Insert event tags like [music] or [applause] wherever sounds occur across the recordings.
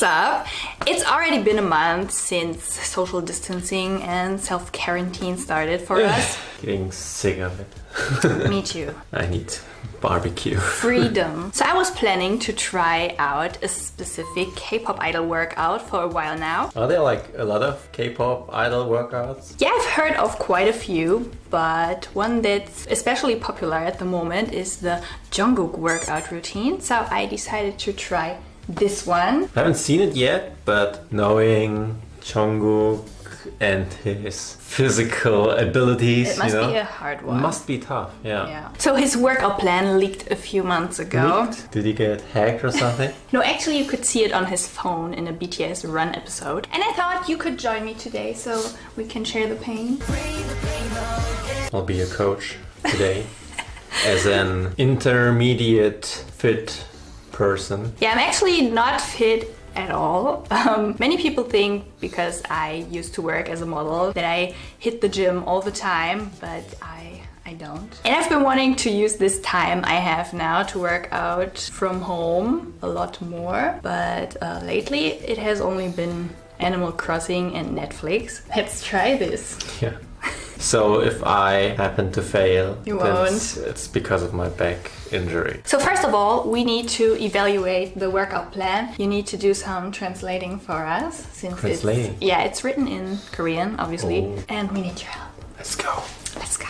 what's up? It's already been a month since social distancing and self-quarantine started for us. [laughs] Getting sick of it. Me too. [laughs] I need barbecue. [laughs] Freedom. So I was planning to try out a specific K-pop idol workout for a while now. Are there like a lot of K-pop idol workouts? Yeah, I've heard of quite a few, but one that's especially popular at the moment is the Jungkook workout routine. So I decided to try this one. I haven't seen it yet, but knowing Jungkook and his physical abilities, It must you know, be a hard one. must be tough. Yeah. Yeah. So his workout plan leaked a few months ago. Leaked? Did he get hacked or something? [laughs] No, actually you could see it on his phone in a BTS Run episode. And I thought you could join me today so we can share the pain. I'll be a coach today [laughs] as an intermediate fit person. Yeah, I'm actually not fit at all. [laughs] Um, many people think because I used to work as a model that I hit the gym all the time, but I I don't. And I've been wanting to use this time I have now to work out from home a lot more, but uh, lately it has only been Animal Crossing and Netflix. Let's try this. Yeah. So if I happen to fail, You won't. It's, it's because of my back injury. So first of all, we need to evaluate the workout plan. You need to do some translating for us since Translating? it's yeah, it's written in Korean, obviously, Oh. and we need your help. Let's go. Let's go.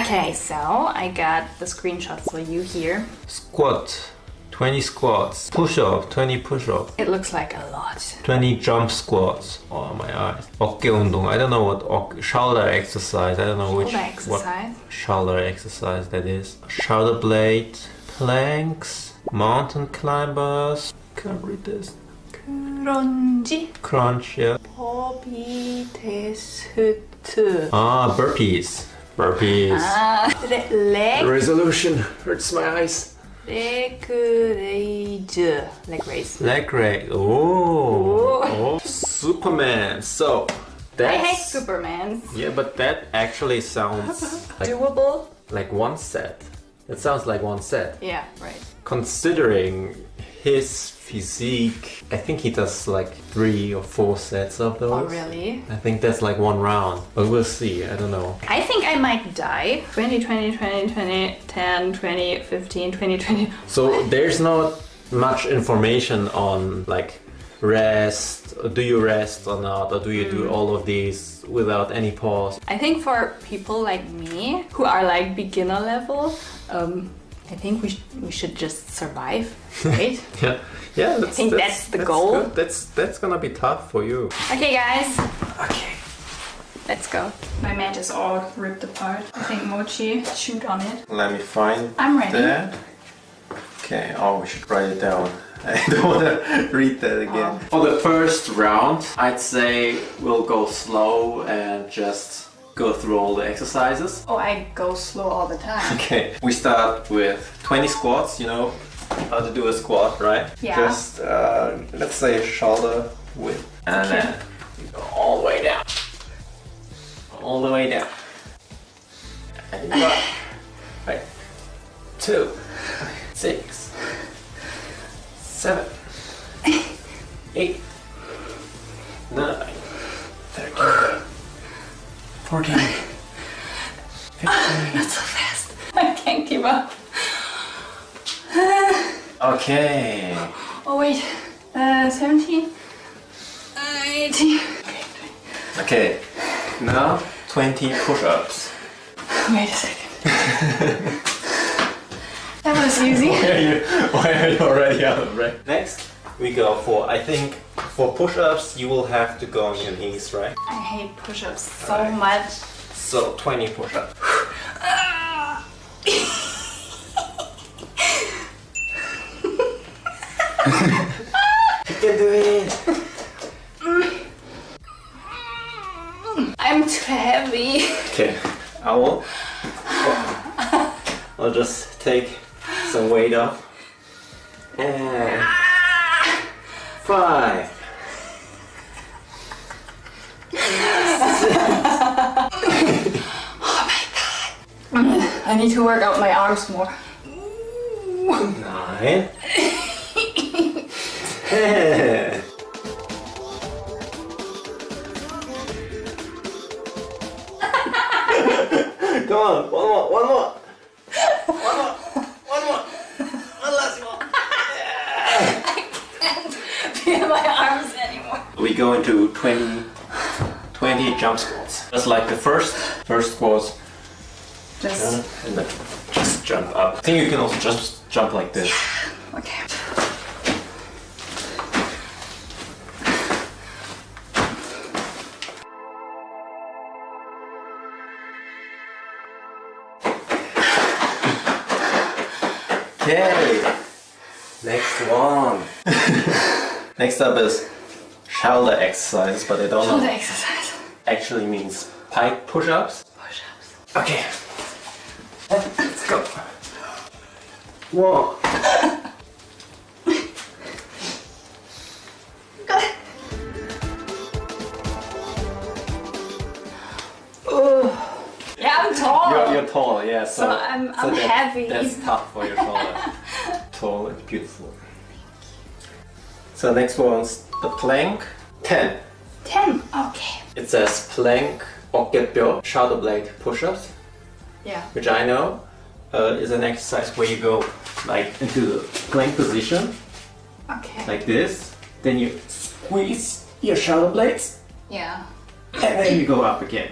Okay, so I got the screenshots for you here. Squat, 20 squats. Push up, 20 push up. It looks like a lot. 20 jump squats. Oh my eyes. 어깨 운동. I don't know what 어깨, shoulder exercise. I don't know which Shoulder exercise. what shoulder exercise that is. Shoulder blade, planks, mountain climbers. Can't read this. 그런지 Crunch, yeah. 법이 테스트. Ah, burpees. Burpees. 아, 레, leg, Resolution hurts my eyes. leg raise. Leg raise. Leg raise. Oh. oh. Superman. So I hate that's Superman. yeah, but that actually sounds [laughs] like Doable? like one set. It sounds like one set. Yeah, right. Considering his physique, I think he does like three or four sets of those. Oh, really? I think that's like one round, but we'll see. I don't know. I think I might die. 20, 20, 20, 20, 10, 20, 15, 20, 20. So there's not much information on like rest. Do you rest or not, or do you do all of these without any pause? I think for people like me who are like beginner level, um, I think we, sh- we should just survive, right? [laughs] Yeah, yeah. That's, think that's the goal. good. That's that's gonna be tough for you. okay, guys, Okay. let's go. My mat is all ripped apart. I think Mochi chewed on it. Let me find I'm ready. that. Okay. Oh, we should write it down. [laughs] I don't want to read that again. For the first round, I'd say we'll go slow and just go through all the exercises. Oh, I go slow all the time. [laughs] Okay, we start with 20 squats, you know how to do a squat, right? Yeah. Just, uh, let's say shoulder width. And Okay. then you go all the way down. All the way down. And you got, [sighs] right, two, six, seven, eight, nine, thirteen, fourteen, fifteen. [laughs] Not so fast. I can't keep up. Okay. Oh, wait. Uh, 17, 18. Okay. Now 20 push-ups. Wait a second. that was easy. Why are you, why are you already out of breath? Next, we go for, I think, for push-ups, you will have to go on your knees, right? I hate push-ups so much. So 20 push-ups. You can do it. I'm too heavy. Okay, I will. I'll just take some weight off. And five. [laughs] Oh I need to work out my arms more. Nine. [laughs] Come on, one more, one more. One more, one more. One last one. [laughs] I can't my arms anymore. We go into 20, 20 jump squats. Just like the first, first squats. Just. Uh, and then just jump up. I think you can also just jump like this. [sighs] Okay. Okay, next one. [laughs] next up is shoulder exercise, but I don't Shoulder know. exercise. Actually means pike push-ups. Push-ups. Okay, let's go. One. You're, you're tall, yeah. So, So I'm- I'm that- heavy. That's tough for your shoulder. tall and beautiful. So next one's the plank. Ten. Ten. Okay. It says plank 어깨뼈 shoulder blade push-ups, Yeah. which I know uh, is an exercise where you go like into the plank position Okay. like this. Then you squeeze your shoulder blades, Yeah. and then you go up again.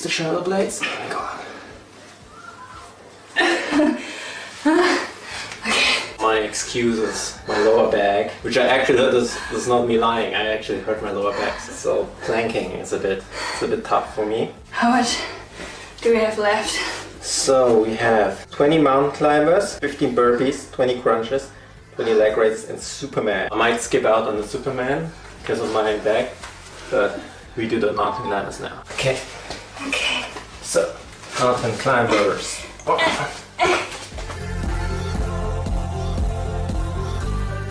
Squeeze the shoulder blades. Oh my god. my excuses, my lower back, which I actually that is, is not me lying. I actually hurt my lower back, so planking is a bit it's a bit tough for me. How much do we have left? So we have 20 mountain climbers, 15 burpees, 20 crunches, 20 leg raises, and Superman. I might skip out on the Superman because of my back, but we do the mountain climbers now. Okay, Okay. So mountain climbers. Oh.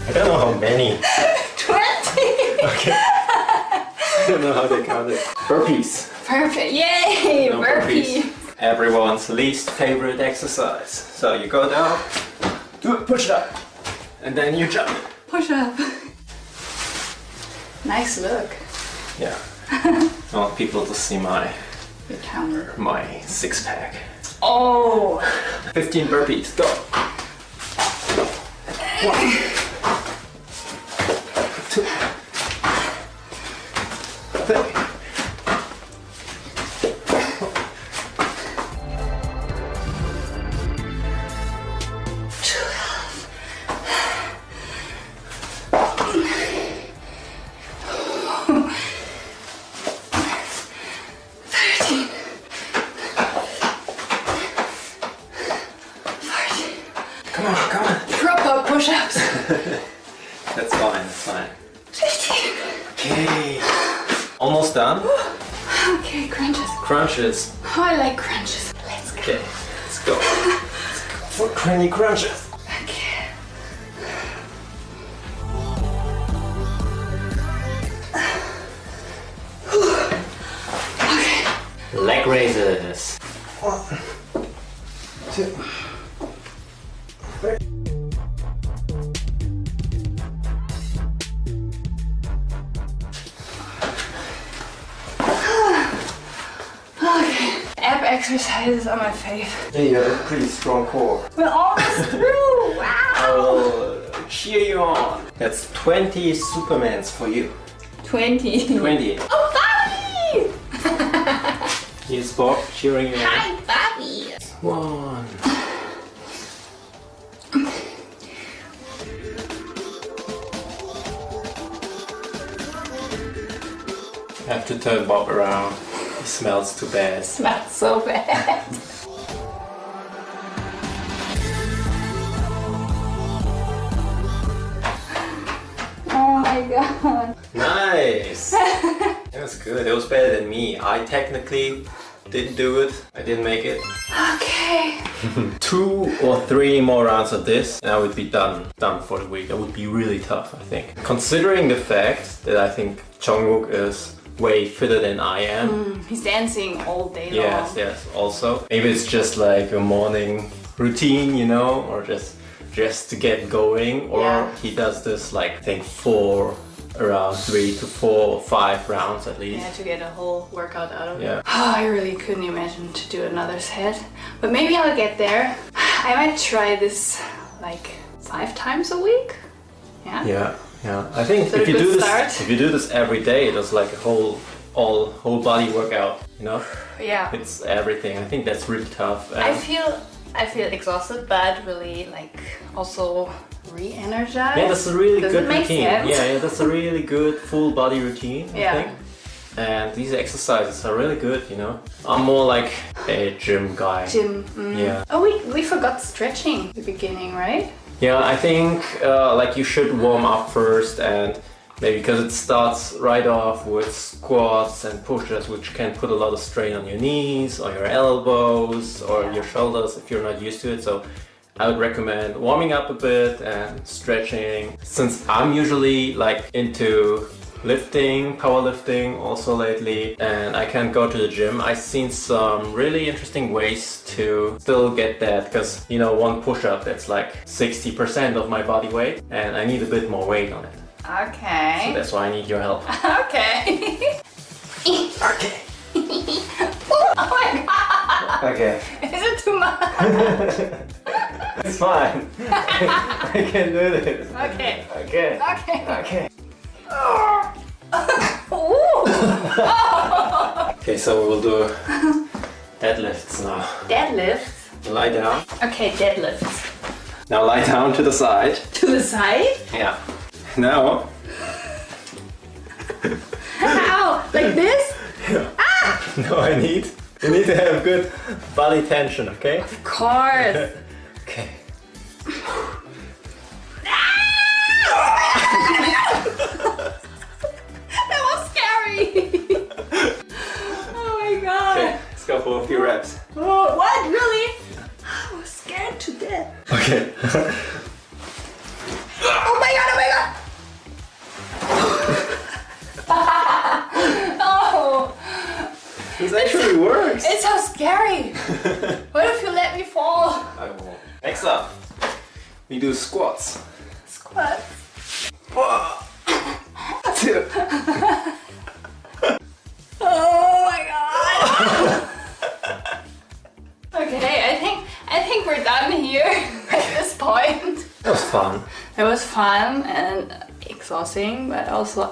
I don't know how many. [laughs] Twenty. Okay. I don't know how they count it. Burpees. Perfect. Yay! No Burpee. Everyone's least favorite exercise. So you go down, do a push up, and then you jump. Push up. nice look. Yeah. [laughs] I want people to see my The counter. my six pack. Oh. [laughs] 15 burpees, go. One. [laughs] push-ups. [laughs] That's fine, that's fine. Fifteen. Okay. Almost done. Okay, crunches. Crunches. Oh, I like crunches. Let's go. Okay, let's go. Let's go for cranny crunches. Okay. Leg raises. One, two, three. Exercises are my fave. Yeah, you have a pretty strong core. We're almost [laughs] through. Wow. I will cheer you on. That's 20 Supermans for you. 20. 20. Oh, Bobby! Here's Bob cheering you on. Hi, Bobby. One. I have to turn Bob around. Smells too bad. It [laughs] Smells so bad. [laughs] oh my god. Nice! [laughs] It was good. It was better than me. I technically didn't do it. I didn't make it. Okay. Two or three more rounds of this and I would be done done for the week. That would be really tough, I think. Considering the fact that I think Jungkook is way fitter than I am. Hmm, he's dancing all day Yes, long. yes. yes, Also, maybe it's just like a morning routine, you know, or just just to get going. Or Yeah. he does this like I think four around three to four or five rounds at least. Yeah, to get a whole workout out of Yeah. it. [sighs] Oh, I really couldn't imagine to do another set. But maybe I'll get there. [sighs] I might try this like five times a week. Yeah. Yeah, yeah. I think if you do this, start? if you do this every day, it's like a whole, all whole body workout. You know, Yeah. it's everything. I think that's really tough. I feel I feel exhausted, but really like also re-energized. yeah, that's a really Does good routine. sense? Yeah, yeah, that's a really good full body routine. I Yeah. think. And these exercises are really good. You know, I'm more like a gym guy. Gym. mm. Yeah. Oh, we we forgot stretching at the beginning, right? Yeah, I think uh, like you should warm up first and maybe because it starts right off with squats and push-ups which can put a lot of strain on your knees or your elbows or your shoulders if you're not used to it. So I would recommend warming up a bit and stretching. Since I'm usually like into lifting, powerlifting also lately and I can't go to the gym. I've seen some really interesting ways to still get that because you know one push-up that's like 60% of my body weight and I need a bit more weight on it. Okay. So that's why I need your help. [laughs] okay. Okay. [laughs] oh my god! Okay. Is it too much? [laughs] It's fine. I can do this. Okay. Okay. Okay. Okay. [laughs] Okay, so we will do deadlifts now. Deadlifts. Lie down. Okay, deadlifts. Now lie down to the side. To the side? Yeah. Now. How? Like this? Yeah. Ah! No, I need. You need to have good body tension, okay? Of course. [laughs] Okay. Ah! [laughs] that was scary. oh my god. Okay, let's go for a few reps. Oh, what? Really? I was scared to death. Okay. Oh my god, oh my god. [laughs] oh, this actually works. it's so scary. [laughs] what if you let me fall? I won't. Next up, we do squats. Done here [laughs] at this point. It was fun. It was fun and exhausting, but also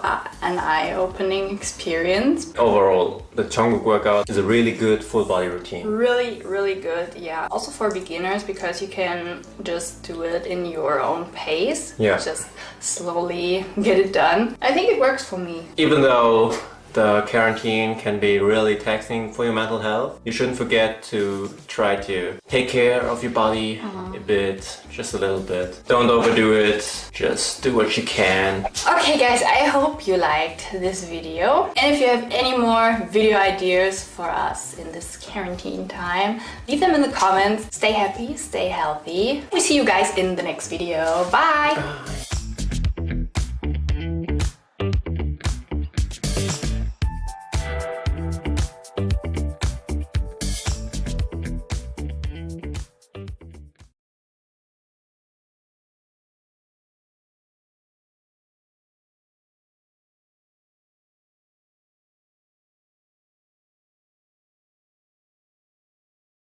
an eye-opening experience. Overall, the Jungkook workout is a really good full body routine. Really, really good, yeah. Also for beginners because you can just do it in your own pace. Yeah. Just slowly get it done. I think it works for me. Even though the quarantine can be really taxing for your mental health, you shouldn't forget to try to take care of your body a bit, just a little bit. Don't overdo it, just do what you can. Okay guys, I hope you liked this video. And if you have any more video ideas for us in this quarantine time, leave them in the comments. Stay happy, stay healthy. We see you guys in the next video. Bye! Bye.